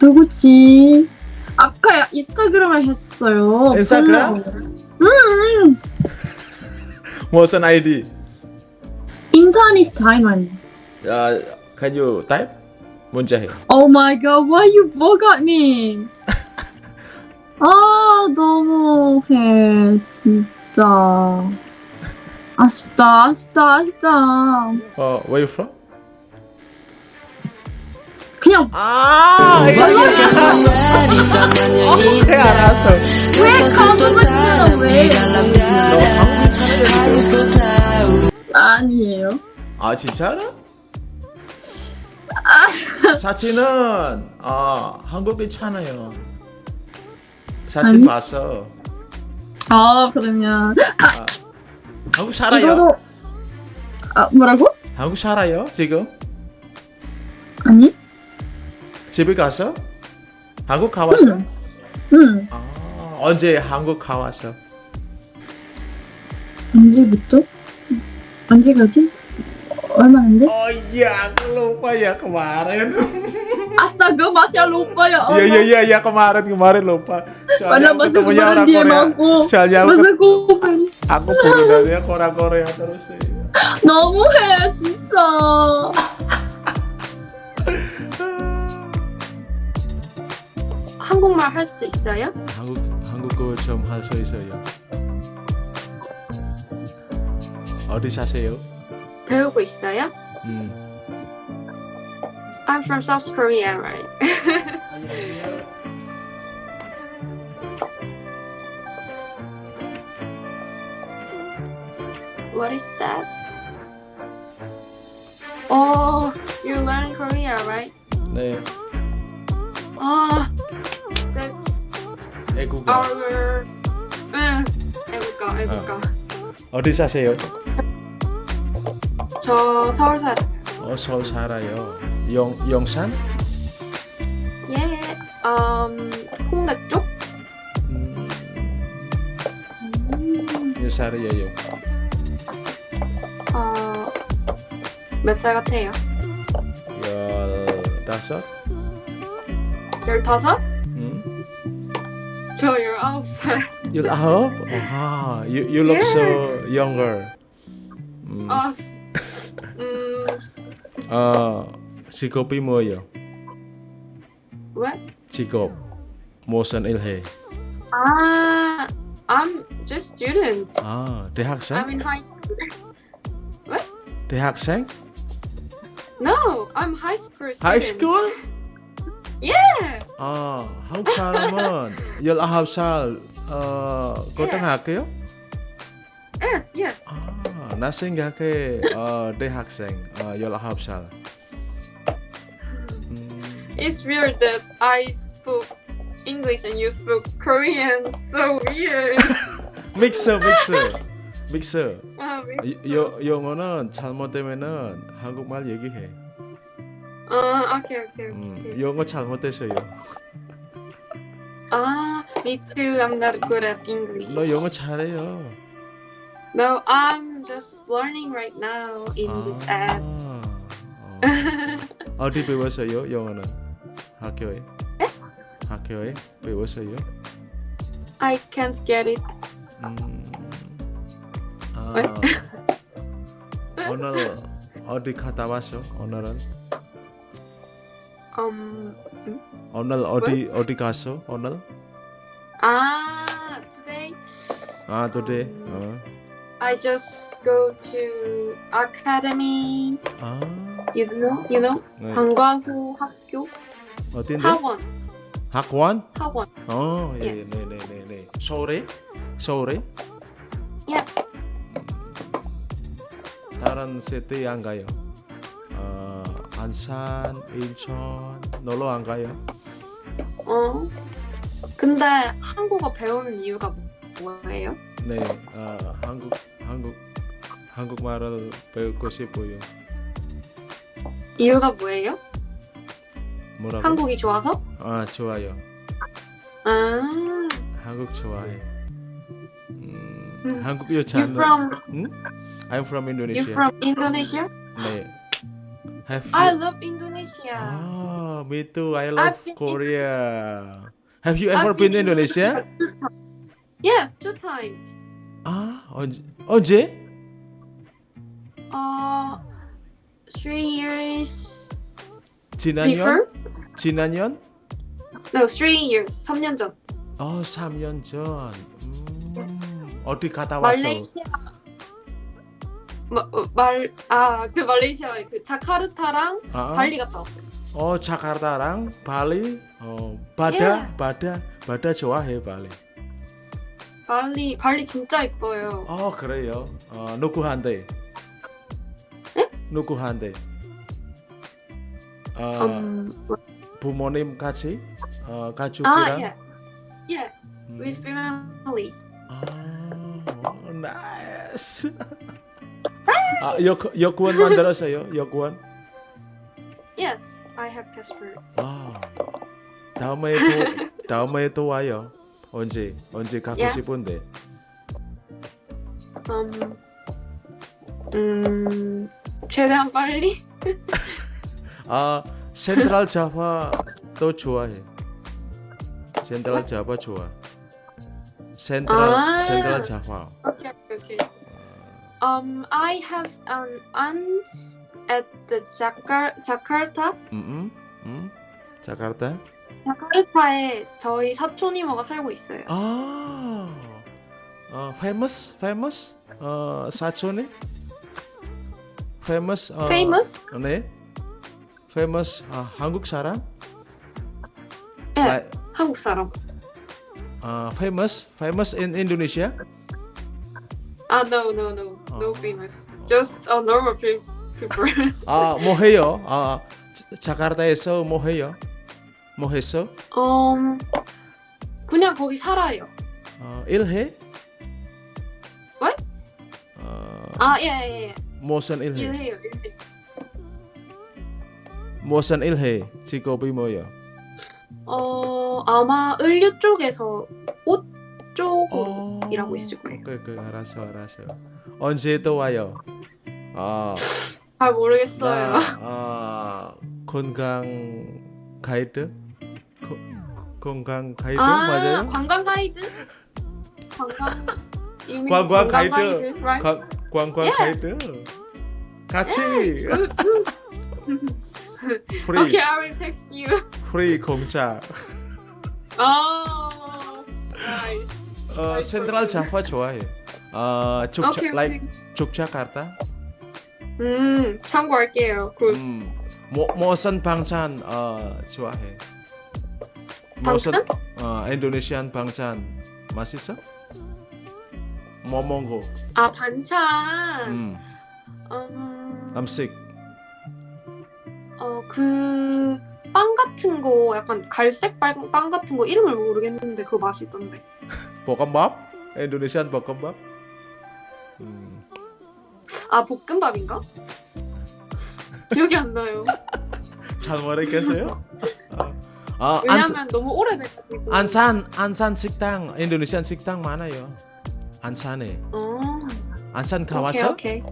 누구지? 아까 인스타그램을 했어요. 인스타그램? 음. 무슨 ID? 인터넷 타이만. 아 can you type? 문자 해. Oh my god, why you forgot me? 아 너무해 진짜. 아쉽다, 아쉽다, 아쉽다. 어 where you from? 그냥 아 알았어. 왜 거짓말을 왜? 너 한국인 차례야 지금. 아니에요. 아 진짜로? 사진은 아 한국인 차네요. 사진 아니? 봤어. 아 그러면 아, 한국 살아요? 이거도 아 뭐라고? 한국 살아요 지금? 아니? 집에 가서? 한국 가왔어? 응. 응. 아 언제 한국 가왔어? 언제부터? 언제 가지? 얼마인데? Oh iya, aku lupa ya kemarin. Astaga masih lupa ya Allah. Iya iya iya iya kemarin kemarin lupa. Soalnya Padahal aku ketemunya orang dia Korea. aku. Soalnya aku, kupan. aku burungannya orang Korea terus sih. 너무해 진짜. 한국말 할 수 있어요? 한국 한국어 좀 할 수 있어요. 어디 사세요? 배우고 있어요? 음. I'm from South Korea, right? What is that? Oh, you learn Korea, right? 네. Oh, that's 애국어. our. 응, 애국가, 애국가. 어디 사세요? 저 서울 살. 어 서울 살아요. 영 영산? 예, um, 홍대 쪽? 음. 몇 살이에요? 어, 몇 살 같아요? 열다섯? 열다섯? So you're old, sir. You're old? Wow. You, you look yes. so younger. Mm. Oh, mm. uh, chị cô pi. What? Chị Mo sân ilhe? Ah, I'm just student. Ah, đại học sinh. I'm in high. What? Đại học sinh? No, I'm high school. Students. High school? yeah. 아, 한국 사람은 19살 어, 고등학교? Yes, yes. 아, 나 생각해 어, 대학생 어, 19살. 음, It's weird that I spoke English and you spoke Korean. So weird. 믹스 믹스 믹스 아, 미- 여, 영어는 잘못되면은 한국말 얘기해 아, 오케이, 오케이, 음, 오케이. 영어 잘못됐어요 아, me too. I'm not good at English. 너 영어 잘해요 No, I'm just learning right now in this app. 어. 어디 배웠어요 영어는 학교에 학교에 배웠어요 I can't get it. 음, 아, 왜? 오늘 어디 갔다 왔어 오늘은 Um, 오늘 어디 어디 갔어 오늘 ah, today 아 today 어. I just go to academy. 아 You know, you know, 네. 방과후 학교 어딘데 학원 학원 학원. 어, 예, Yes. 네, 네, 네, 네. 서울에? 서울에? Yeah. 다른 시티 안 가요. 어, 안산, 인천 놀러 안 가요? 어. 근데 한국어 배우는 이유가 뭐예요? 네, 어, 한국 한국 한국말을 배우고 싶어요. 이유가 뭐예요? 뭐라고? 한국이 좋아서? 아 좋아요. 아. 한국 좋아해. 음, 음. 한국 You 여자는 from 응? I'm from you Indonesia. from Indonesia? 네. Have I you? love Indonesia. Ah, me too. I love I've been Korea. Have you I've ever been to in Indonesia? times. Yes, two times. 아 언제? 언제? Uh, three years 지난년? 지난년? No, three years. 3년 전. 어, 3년 전. 음, 어디 갔다 왔어? 말레이시아. 마, 어, 말, 아, 그 말레이시아 그 자카르타랑 아, 발리 갔다 왔어. 어, 자카르타랑 발리. 어, 바다, Yeah. 바다, 바다 좋아해 발리. 발리, 발리 진짜 이뻐요. 어, 그래요. 어, 누구한테? 누구한테? 어, 음, 부모님 같이? 어, 아, 가족이랑? yeah. Yeah, 음. with family. 아, 어, 나이스. 아, 여, 여권 만들었어요? 여권? Yes, I have passports. 와. 다음에 또 다음에 또 와요. 언제 언제 가고 Yeah. 싶은데. 음, 음, 최대한 빨리. 아 센트럴 자파 또 좋아해. 센트럴 자파 좋아. 센트럴 아. 센트럴 자파. Um, I have an aunt at the Jakar Jakarta. 음, 음, 자카르타. 자카르타에 저희 사촌 이모가 살고 있어요. 아, 어, famous, famous, 어, 사촌이, famous, 어, Famous? 네, famous, 아, 한국 사람, 예, Like, 한국 사람. 어, famous, famous in Indonesia. 아, no, no, no, no 어. famous. Just a normal pe- people. 아, 뭐 해요? 아, 자- 자카르타에서 뭐 해요? 뭐 했어? um, 그냥 거기 살아요. 어, 일해? What? 어, 아, 예, 예, 예. 무슨 일해? 일해요, 일해. 무슨 일해? 직업이 뭐예요? 어, 아마 을류 쪽에서 옷 쪽으로 어, 일하고 있을 거예요. 오케이, 오케이, 알았어, 알았어. 언제 또 와요? 아, 잘 모르겠어요. 나, 아, 건강 가이드? 거, 건강 가이드 아, 맞아요? 관광 가이드? 관광 관광 가이드. 관광. 가이드. 같이 프리 Okay, I will text you. 프리 공짜. Oh, nice. 어, 센트럴 자파 좋아해. 어, 족자, Okay, like. 족자카르타. 음, 참고할게요. 굿. 음, 모, 모선 방찬 어, 좋아해. 모선? 어, 인도네시안 방찬 맛있어? 뭐 먹고? 아, 반찬. 음, 음, 음식. 어, 그, 빵 같은 거, 약간 갈색 빵, 빵 같은 거 이름을 모르겠는데 그거 맛있던데. 볶음밥? 인도네시안 볶음밥? 음, 아, 볶음밥인가? 기억이 안 나요. 잘 모르겠어요? 아, 아 왜냐면 너무 오래돼가지고. 안산 안산 식당 인도네시안 식당 많아요. 안산에 어, 안산 오케이, 가봤어? 오케이.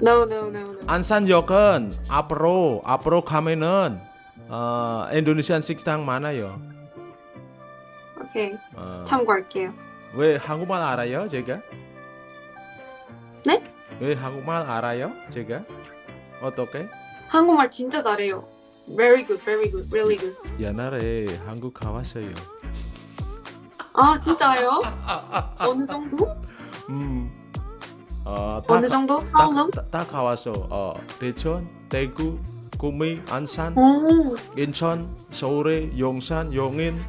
No, no, no, no. 안산역은 앞으로 앞으로 가면은 어, 인도네시안 식당 많아요. 오케이. 어, 참고할게요. 왜 한국말 알아요, 제가? 네? 왜 한국말 알아요, 제가? 어떻게? 한국말 진짜 잘해요. Very good, very good, really good. 옛날에 한국 가봤어요. 아, 진짜요? 어느 정도? 음, 어, 다, 어느 정도? How long? 다, 다, 다 가봤어. 어, 대천, 대구, 구미, 안산, 오, 인천, 서울에, 용산, 용인.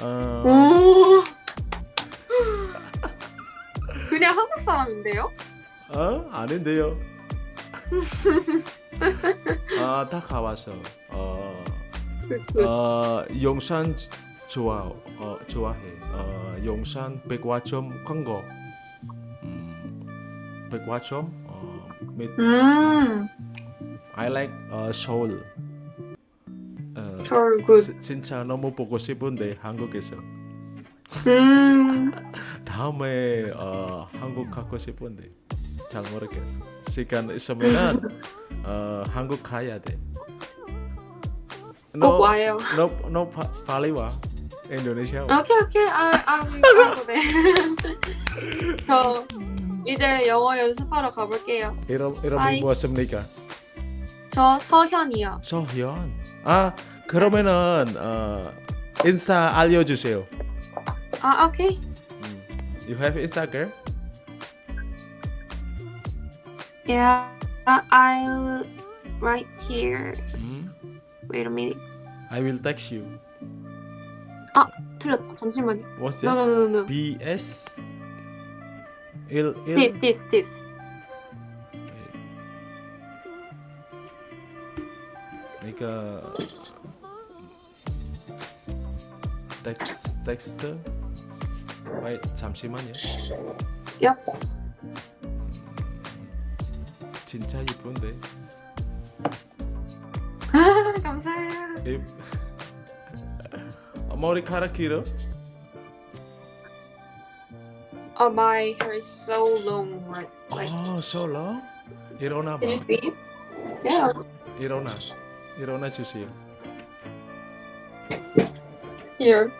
어, 오. 그냥 한국 사람인데요? 어? 아닌데요. 아, 다 가봤어. 어, Good, good. 어, 용산 좋아, 어, 좋아해. 어, 용산 백화점 광고. 음, 백화점. 어, 및 음, I like uh, 서울. 어, 서울. 지- 진짜 너무 보고 싶은데 한국에서. 음, 다음에 어, 한국 가고 싶은데 잘 모르겠어. 시간 있으면 어, 한국 가야 돼. 꼭 와요. 너, 너 파, 빨리 와. 인도네시아. 와. 오케이 오케이 아, 아 돼. 저 이제 영어 연습하러 가볼게요. 이름 이름이. 무엇입니까? 저 서현이요. 서현. 아 그러면은 어, 인사 알려주세요. 아 오케이. 음. You have Instagram? Yeah, I'll right here. 음. Wait a minute. I will text you. 틀렸다. 잠시만요. What's No that? no no no. BS 1 This 1 this this. 그러니까 텍스 텍스트 잠시만요. Yep. 진짜 이쁜데. 감사해요. 이- 머리카락 길어? Oh, my hair is so long, right? Like, 아, so long? 일어나 봐. can you see? Yeah. 일어나. 일어나 주세요. Here.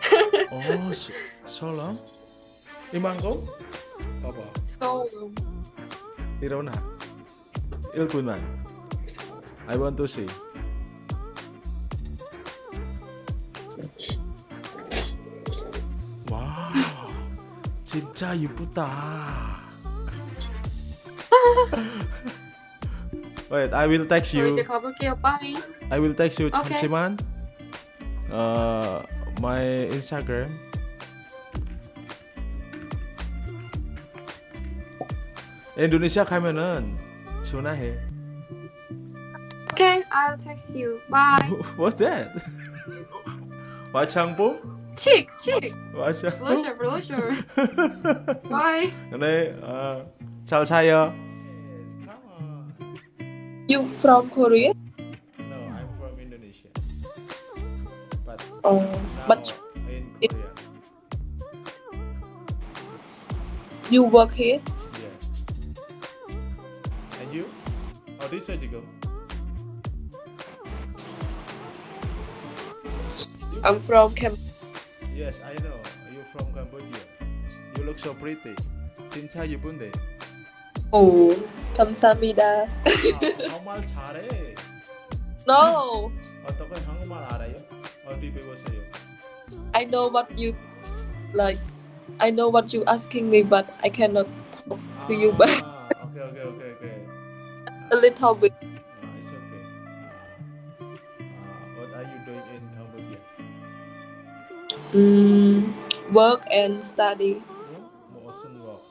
어, so, so long? 이만큼? 봐봐. So long. 일어나. 1분만. I want to see. 와, 진짜 이쁘다. Wait, I will text 저 이제 you. 가볼게요. Bye. I will text you. Okay. 잠시만. 어, my Instagram. 인도네시아 가면은 전화해. Okay, I'll text you. Bye. What's that? 화장품? Chick, chick. 화장품? Blusher, blusher. Bye. 네, 어, 잘 자요. You from Korea? No, I'm from Indonesia. But Oh, now but in it- Korea. you work here? 어디서 지금? I'm from Cam. Yes, I know. You from Cambodia. You look so pretty. 진짜 예쁜데. Oh, 감사합니다. 아, 한국말 잘해. No, 어떻게 한국말 알아요? 어디 배웠어요? I know what you like. I know what you asking me, but I cannot talk to you back 아, 오케이 a little bit. Uh, it's okay. Uh, what are you doing in Cambodia? Mm, work and study. Hmm? What? Awesome work.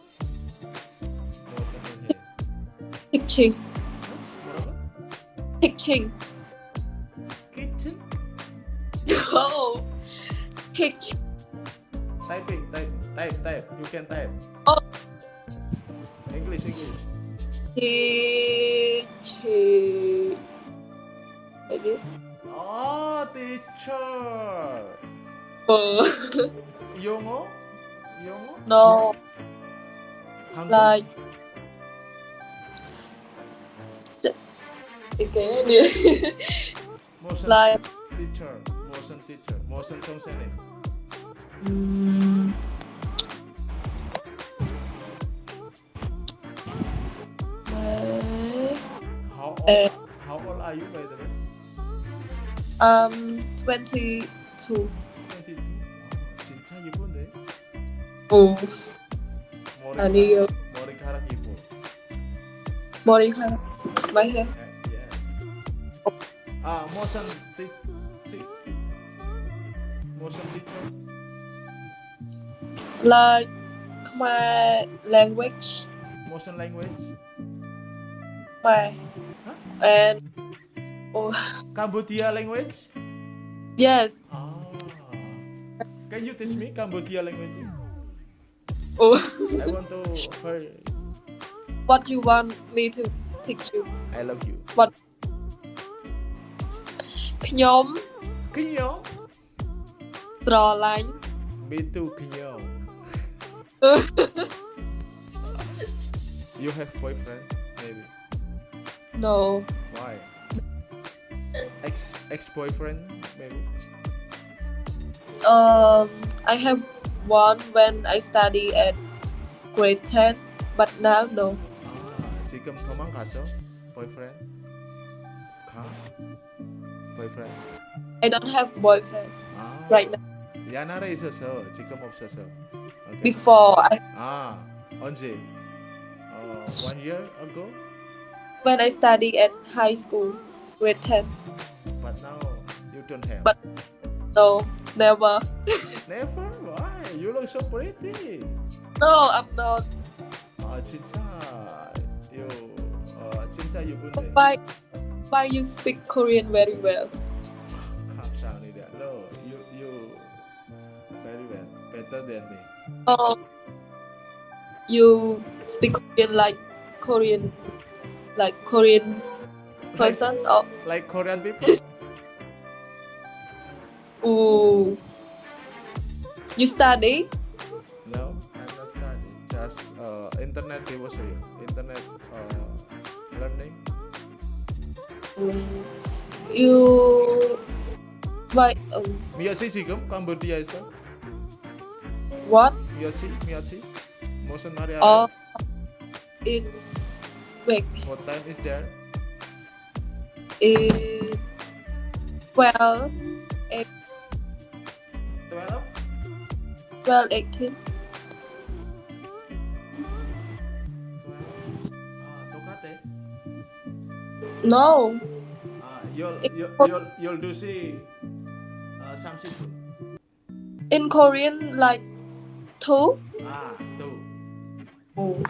Awesome Teaching. Teaching. Kitchen? No. Teaching. Typing, type, type, type. You can type. Oh. English, English teacher. Oh, Ready. Oh, teacher. Oh. Yongo? Yongo? No. Hangul? Like. Again? motion like. teacher. Motion teacher. Motion something. Mm. How old? Eh. How old are you by the way? um, 22. 22. 와, 진짜 예쁜데? Oh, 머리카락, 아니요. 머리카락 예뻐. 머리카락. My hair. 예. 아, 무슨 티, 시, 무슨 teacher? Like my language. 무슨 language? My and oh Cambodia language? yes. Ah. Can you teach me Cambodia language? Oh, I want to hear what you want me to teach you? I love you. What? ខ្ញុំ ខ្ញុំ ស្រឡាញ់ Me too ខ្ញុំ You have boyfriend? Maybe. no Why? Ex ex boyfriend? Maybe. um I have one when I study at grade 10 but now no 아 지금 도망가서 boyfriend? 가? boyfriend? I don't have boyfriend 아 right now 옛날에 있어서 지금 없어서. 오케이. before I 아 언제? 어 one year ago? when I study at high school grade 10 But now you don't have. But- no never Never? Why? You look so pretty. no I'm not 아 진짜 you 어 진짜 예쁜데. why why you speak Korean very well 감사합니다. No, you you very well, better than me. oh you speak Korean like Korean like Korean person or Like Korean people. ooh you study No, I'm not studying. Just uh, internet devotion. Internet uh, learning. you why um, 미야시 지금 캄보디아에서 what 미야시 미야시 무슨 말이야? oh it's Wait. What time is there? Eh, it, eh, well, it, 12? 12, 18. No. Uh, you'll, you'll, you'll, you'll do see uh, something. In Korean, like two. Ah, two. Oh.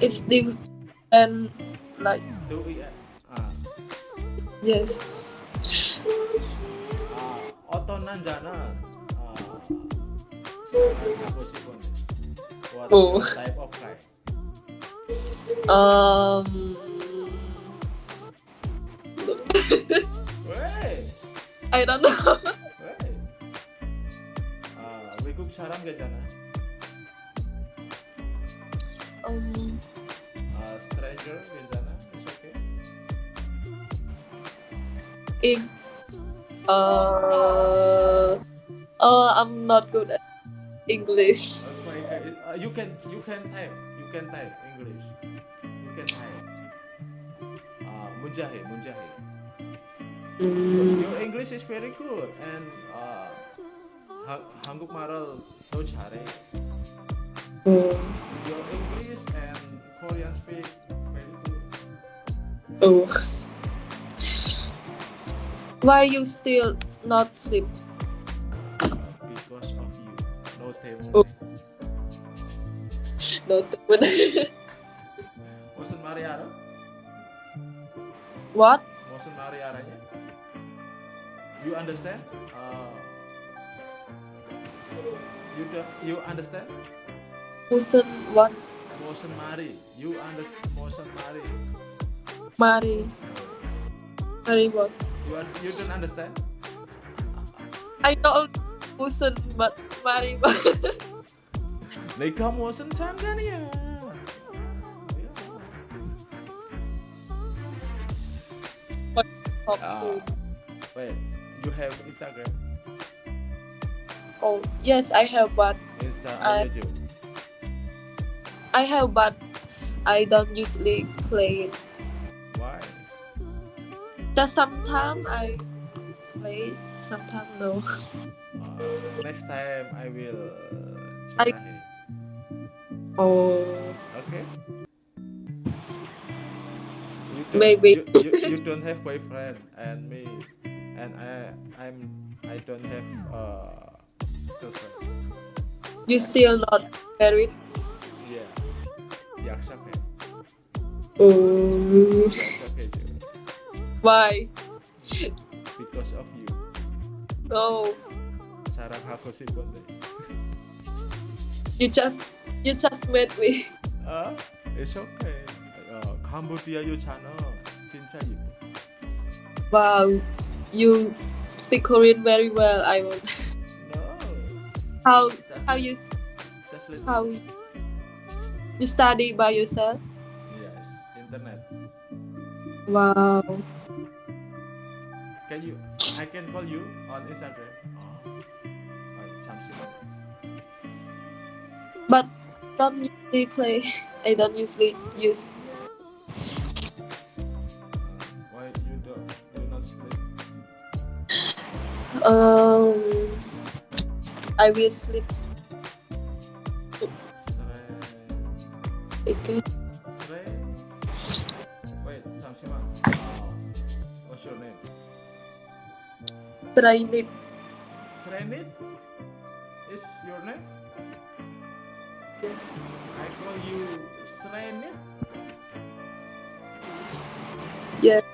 It's the and like do we uh. yes. Ah, uh, otonan jana what ah. oh. type of guy? Um. I don't know. Uh, we cook sarang gak? Um, 아, stranger 괜찮아? It's okay. if uh uh I'm not good at English Okay, uh, you can you can type you can type English. You can type. 아, 문자해 문자해. mm, Your English is very good and uh, 하, 한국말을 더 잘해. oh, Your English and Korean speak very good. Oh. Why you still not sleep? Because of you. No time. Oh. No table. Bosan Mariara? What? Bosan Mariaranya? You understand? Uh, you do, you understand? Bosan what? motion mari. You understand motion mari. Mari. Mari what you, are, you understand? I don't motion but mari but Leka motion Tanzania Uh, ah, wait, you have Instagram? Oh yes, I have, but Insta YouTube. I have but I don't usually play it Why? just sometimes I play sometimes no Uh, next time I will I- try. oh Okay. You Maybe. you, you, you don't have boyfriend and me and I I'm I don't have uh girlfriend. you still not married Yakşap mm. Why? Because of you. No. Sarang aku sih You just you just met me. Ah, uh, it's okay. Uh, Cambodia you channel. Cinta you. Wow, you speak Korean very well. I will. No. How just, how you? Just how. You, you study by yourself? Yes, internet. Wow. Can you? I can call you on Instagram. Oh, but don't usually play. I don't usually use. Why you don't? You not sleep? Um, I will sleep speaking. Wait, Samsima. Uh, what's? Srenit. Srenit? Is your name? Yes. I call you Srenit? Yes.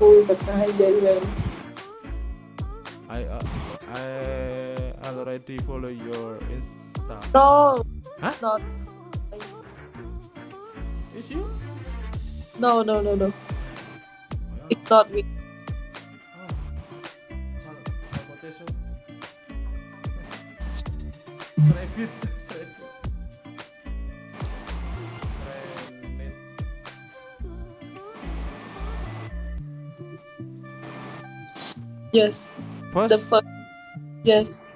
Uy, baka hijayan. I uh, I already follow your Insta. No. Huh? Not. Is you? No, no, no, no. Yeah. It's not me. Yes. First? The first. Yes.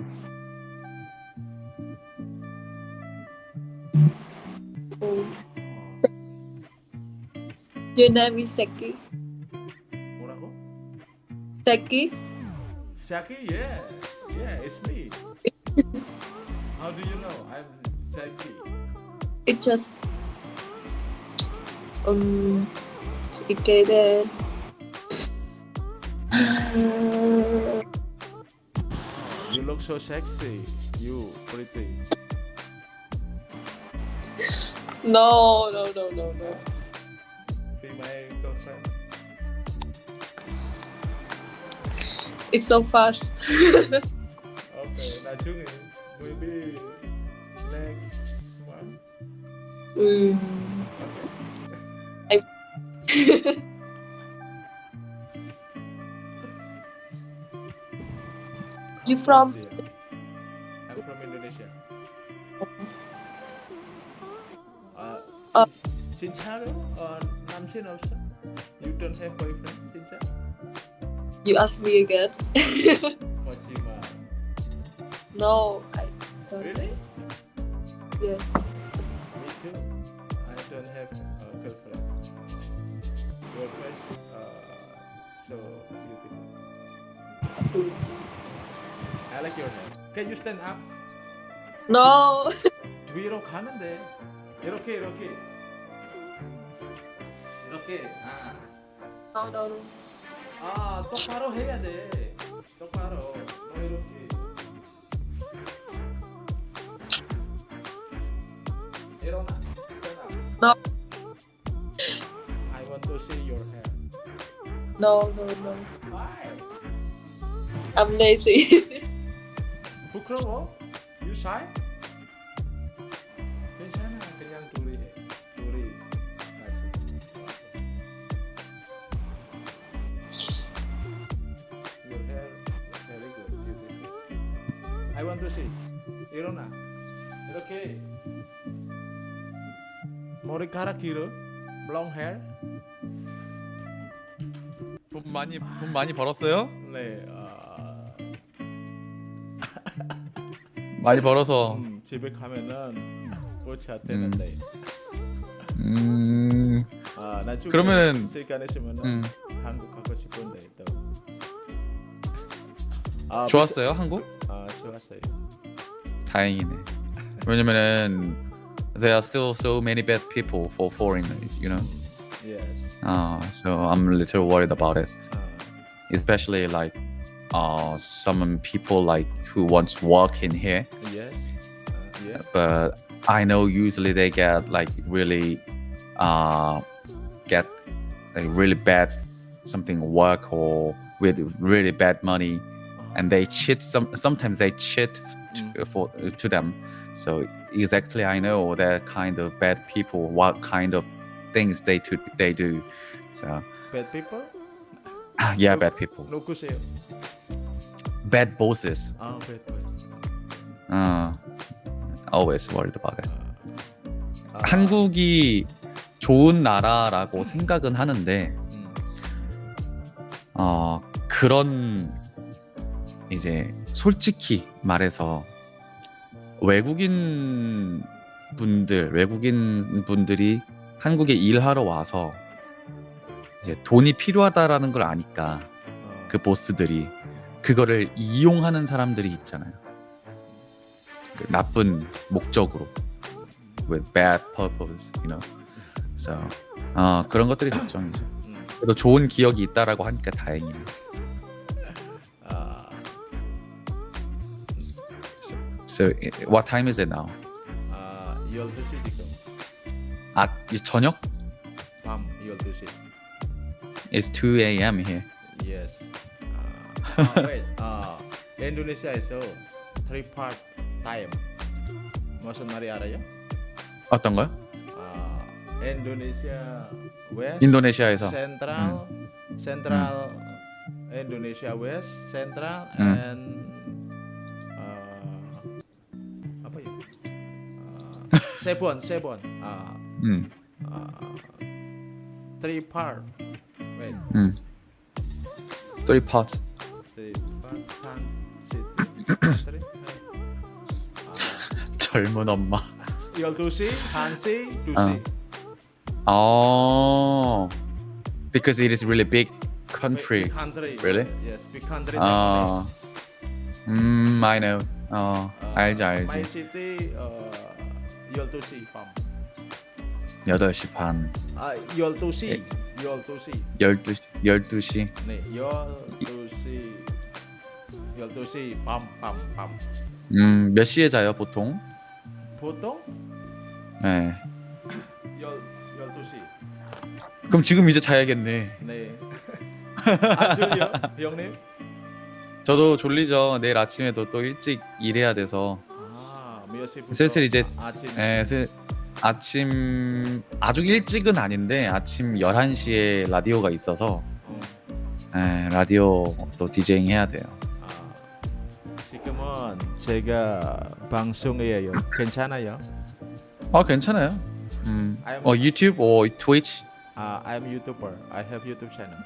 Oh. Your name is Seki. Seki? Seki, yeah. Yeah, it's me. How do you know I'm Seki? It just um it gave there. look so sexy. You, pretty. No, no, no, no, no. Be my girlfriend. It's so fast. okay. Maybe next one. Mm. Okay. I You from? I'm from Indonesia. Uh, uh, Sincharo or Namsin also? You don't have boyfriend, Sincha? You ask me again. Kojima. No, I don't. Really? Yes. Me too. I don't have a girlfriend. Your uh, so beautiful I like your hair. Can you stand up? No. 뒤로 가는데 이렇게 이렇게 이렇게 아, No, no, no. 아 똑바로 해야 돼 똑바로 너 이렇게 일어나 stand up No. I want to see your hair No, no, no. why I'm lazy. 부끄러워 you shy 괜찮아 그냥 둘이 해 둘이 같이 your hair very good beautiful I want to see 일어나 이렇게 머리카락 길어 long hair 돈 많이 돈 많이 벌었어요? 네 많이 벌어서 음, 집에 가면은 고쳐야 되는데 음, 아 나중에 그러면은- 시간 있으면은 음 한국 가고 싶은데 또 아, 좋았어요 한국? 비싸- 아 좋았어요 다행이네. 왜냐면은 there are still so many bad people for foreigners, you know. yes Uh, so I'm a little worried about it, 아, especially like uh, some people like who wants work in here. Yeah. yeah. But I know usually they get like really uh, get like really bad something work or with really bad money, and they cheat. Some sometimes they cheat to, for to them. So exactly, I know that kind of bad people. What kind of things they to, they do. So bad people. yeah, bad people. Bad bosses. 아, bad boy. uh, always worried about it. 아, 한국이 좋은 나라라고 생각은 하는데 음. 어 그런 이제 솔직히 말해서 외국인 분들 외국인 분들이 한국에 일하러 와서 이제 돈이 필요하다라는 걸 아니까 어, 그 보스들이 그거를 이용하는 사람들이 있잖아요. 그 나쁜 목적으로 with bad purpose, you know. So 어, 그런 것들이 걱정이죠. 음. 그래도 좋은 기억이 있다라고 하니까 다행이에요. 아, So what time is it now? 아, 12시 지금. 아이 저녁? 밤 12시. It's 2 a.m. here. Yes. 아, 아, wait. 아, 인도네시아에서 three part time. 무슨 말이 알아요? 어떤 거요? 아, 인도네시아 west 인도네시아에서. central central Indonesia west central 음. and uh, apa ya uh, seven seven uh, 음, uh, three part wait 음. Three parts. 젊은 엄마. 열두시 한시 두시 Oh, because it is really big country. big country Really? yes big country 아, 음, I know. 어, Uh, 알지 My 알지. city uh, 12시 밤. 8시 반, 아, 12시. 12시. 12시, 12시. 네, 12시. 12시 밤, 밤, 밤. 음, 몇 시에 자요 보통? 보통 네. 10, 12시. 그럼 지금 이제 자야겠네. 네. 아, 졸려? 형님? 저도 졸리죠. 내일 아침에도 또 일찍 일해야 돼서. 아, 몇 시부터? 슬슬 이제- 아, 아침. 네, 스- 아침 아주 일찍은 아닌데 아침 11시에 라디오가 있어서 어, 네, 라디오 또 디제잉 해야 돼요. 아, 지금은 제가 방송이에요. 괜찮아요? 아, 괜찮아요. 음. I'm- 어, 유튜브 or 트위치? 아, I'm YouTuber. I have YouTube channel.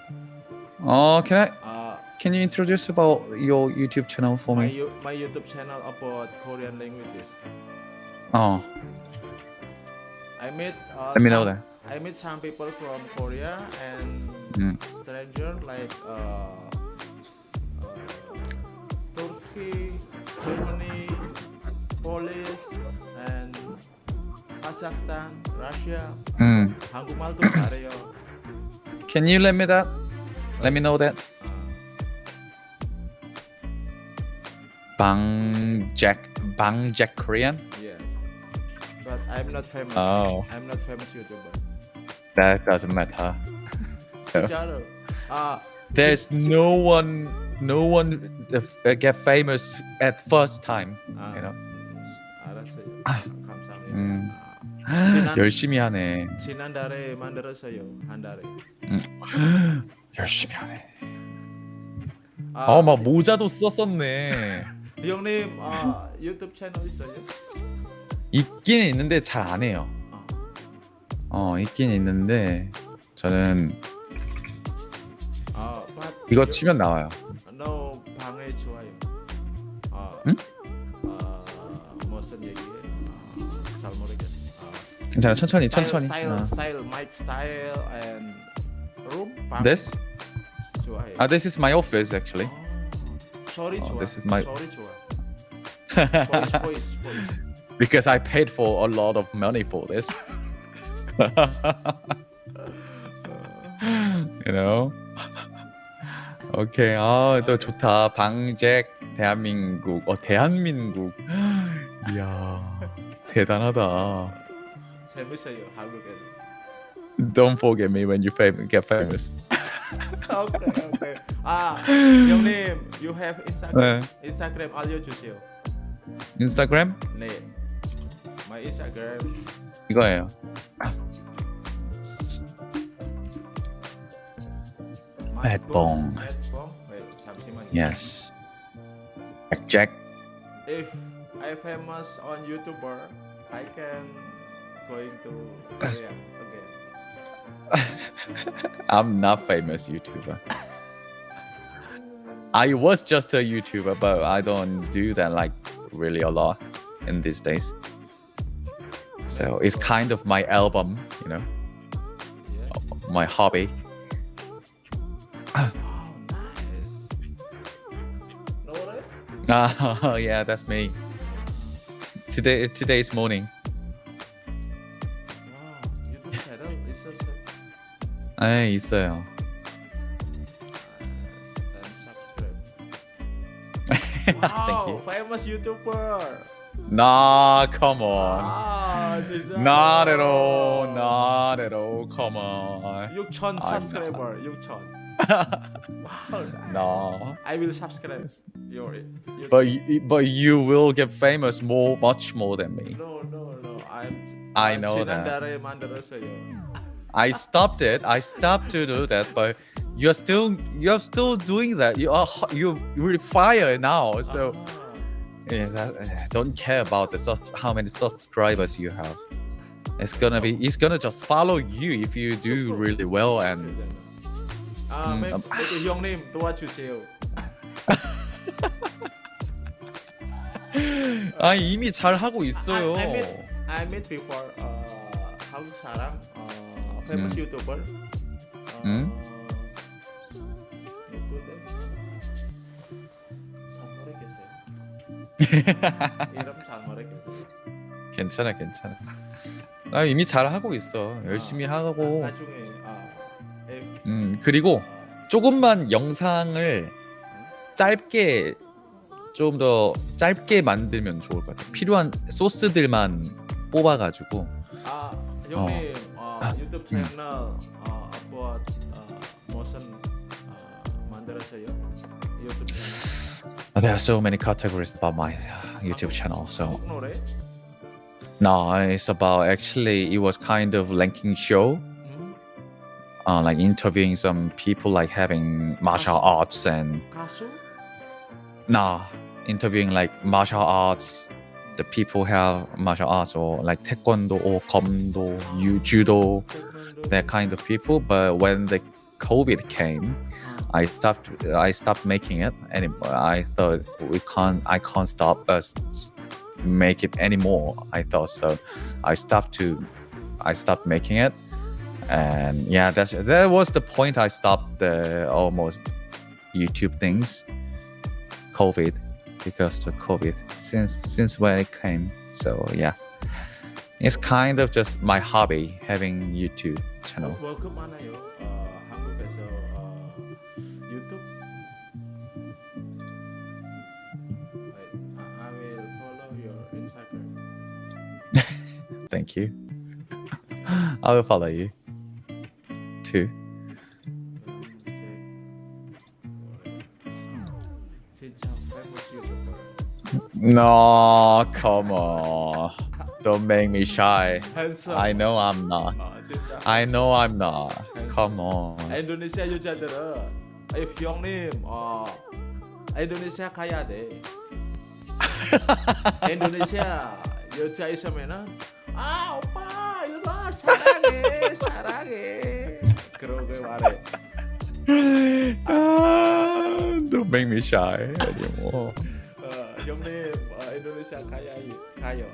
어, can I 아, can you introduce about your YouTube channel for my, me? you- my YouTube channel about Korean languages. 어, I met uh, let me know some, that. I met some people from Korea and 음. stranger like uh, uh, Turkey, Germany, Polish, and Kazakhstan, Russia. 음. 한국말도 잘해요. Can you let me that? Let me know that. 아, Bang Jack Bang Jack Korean? yeah. But I'm not famous. Oh. I'm not famous YouTuber. That doesn't matter. 진짜로. 아, There's no one no one uh, get famous at first time. 아, You know? 알았어요. 감사합니다. 음. 아, 지난 열심히 하네. 지난달에 만들었어요. 한 달에. 열심히 하네. 아, 아, 막 모자도 썼었네. 형님 아, 유튜브 채널 있어요? 있긴 있는데 잘 안 해요. 아, 어, 있긴 있는데 저는 아, 이거 you- 치면 나와요. no 방에 좋아요. 아, 응? 아, 무슨 얘기해? 아, 잘 모르겠어. 아, 괜찮아. 천천히 스타일, 천천히. 스타일, 어. 스타일, 마이크 스타일 and room 방 This? 좋아해요. Ah, this is my office actually. 아, 소리 Oh, 좋아. this is my- 소리 좋아. 보이스, 보이스, 보이스. Because I paid for a lot of money for this. you know? 오케이. 아, 또 좋다. 방잭 대한민국. 어, 대한민국. 이야 대단하다. 재밌어요 한국에는. Don't forget me when you fam- get famous. 오케이 오케이. 아 형님, you have Instagram? 네. 인스타그램 알려 주세요. 인스타그램 네. My Instagram. 이거예요. 맷봉. Yes. Check, check. If I famous on YouTuber, I can going to Korea again. I'm not famous YouTuber. I was just a YouTuber, but I don't do that like really a lot in these days. So it's kind of my album, you know, yeah. my hobby. Ah, yeah, that's me. Today, today's morning. 와, 유튜브 채널 있었어요. 네, 있어요. And subscribe. Thank wow, you. famous YouTuber. Nah, come on. 아, 진짜. Not at all. Not at all. Come on. 6천 I'm subscriber. 6천. wow. No. I will subscribe your. your But you, but you will get famous more, much more than me. no, no, no. I'm. I know that. 지난달에 만들었어요. I stopped it. I stopped to do that, but you're still you're still doing that. You are ho- you really fire now. So 아, yeah, that, uh, don't care about the sub- how many subscribers you have. It's gonna be it's gonna just follow you if you do really well and 아, 음, 매, 음. 매, 형님 도와주세요. 아 이미 잘 하고 있어요. I, I met I met before uh, 한국 사람 uh, famous 음. YouTuber. Uh, 음? 이름 잘 모르겠어요. 괜찮아 괜찮아. 나 이미 잘 하고 있어. 열심히 아, 하고. 나중에 아, 음 그리고 아, 조금만 영상을 짧게 좀 더 짧게 만들면 좋을 것 같아. 필요한 소스들만 뽑아가지고. 아 형님 어, 유튜브 음. 채널 어, upload 어, 무슨 어, 만들었어요? 유튜브 채널. There are so many categories about my uh, YouTube channel. So no, it's about actually it was kind of ranking show, 음? uh, like interviewing some people like having martial arts and 가수? nah, interviewing like martial arts. The people have martial arts or like taekwondo or komdo, yu- judo, that kind of people. But when the COVID came, I stopped. I stopped making it anymore. I thought we can't. I can't stop uh, us make it anymore. I thought so. I stopped to. I stopped making it, and yeah, that's that was the point. I stopped the almost YouTube things. COVID, because the COVID since since when it came. So yeah, it's kind of just my hobby having YouTube channel. 월급 많아요. 어, 한국에서 어, 유튜브. Wait, I, I will follow your Instagram. Thank you. I will follow you too. No, come on. Don't make me shy. handsome. I know I'm not. 아, 진짜. I know I'm not. Come on. 인도네시아 여자들은 if 형님 어 인도네시아 가야 돼. 인도네시아 여자 있으면은 아 오빠 이리 와 사랑해 사랑해 그러고 말해. Ah, don't make me shy anymore. 어, 형님 어, 인도네시아 가야 가요.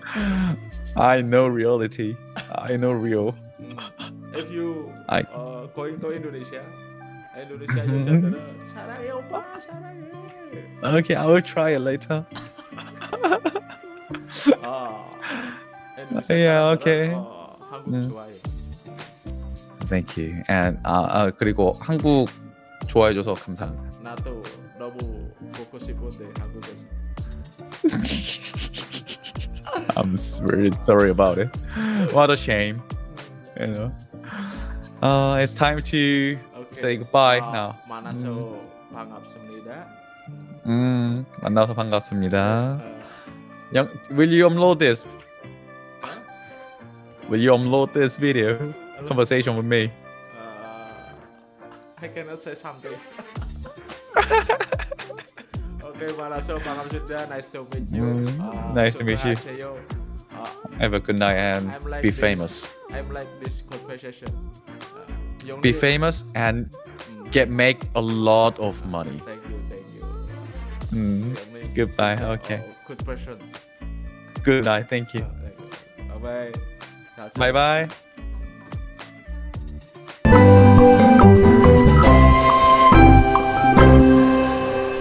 I know reality. I know real. 음, if you I 어, going to Indonesia 인도네시아 여자들은 사랑해 오빠 사랑해. okay. I will try it later. 아, Yeah, okay. 어, 한국 네. 좋아해. Thank you. And 아, 아 그리고 한국 좋아해줘서 감사합니다. 나도 너무 보고 싶은데 한국에서. I'm s- really sorry about it. What a shame. You know. Uh, it's time to 오케이. say goodbye 아, now. 만나서 반갑습니다. 음, 만나서 반갑습니다. 어, 영, will you upload this? Will you upload this video conversation with me? uh, I cannot say something. Okay, Mala. So, Malam Sunda, nice to meet you. Mm. Uh, nice to meet you. Uh, Have a good night and like be this, famous. I'm like this conversation. Uh, be famous and mm. get make a lot of money. Thank you, thank you. Mm. Yeah, Goodbye. Uh, okay. Good person. Good night. Thank you. Bye bye. Bye bye.